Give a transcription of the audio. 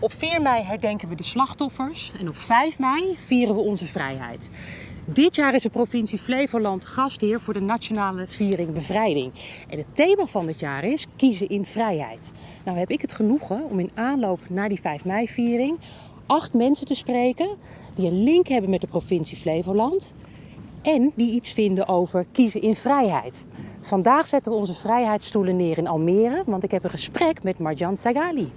Op 4 mei herdenken we de slachtoffers en op 5 mei vieren we onze vrijheid. Dit jaar is de provincie Flevoland gastheer voor de nationale viering bevrijding. En het thema van dit jaar is kiezen in vrijheid. Nou heb ik het genoegen om in aanloop naar die 5 mei viering acht mensen te spreken die een link hebben met de provincie Flevoland en die iets vinden over kiezen in vrijheid. Vandaag zetten we onze vrijheidsstoelen neer in Almere, want ik heb een gesprek met Marjan Sagali.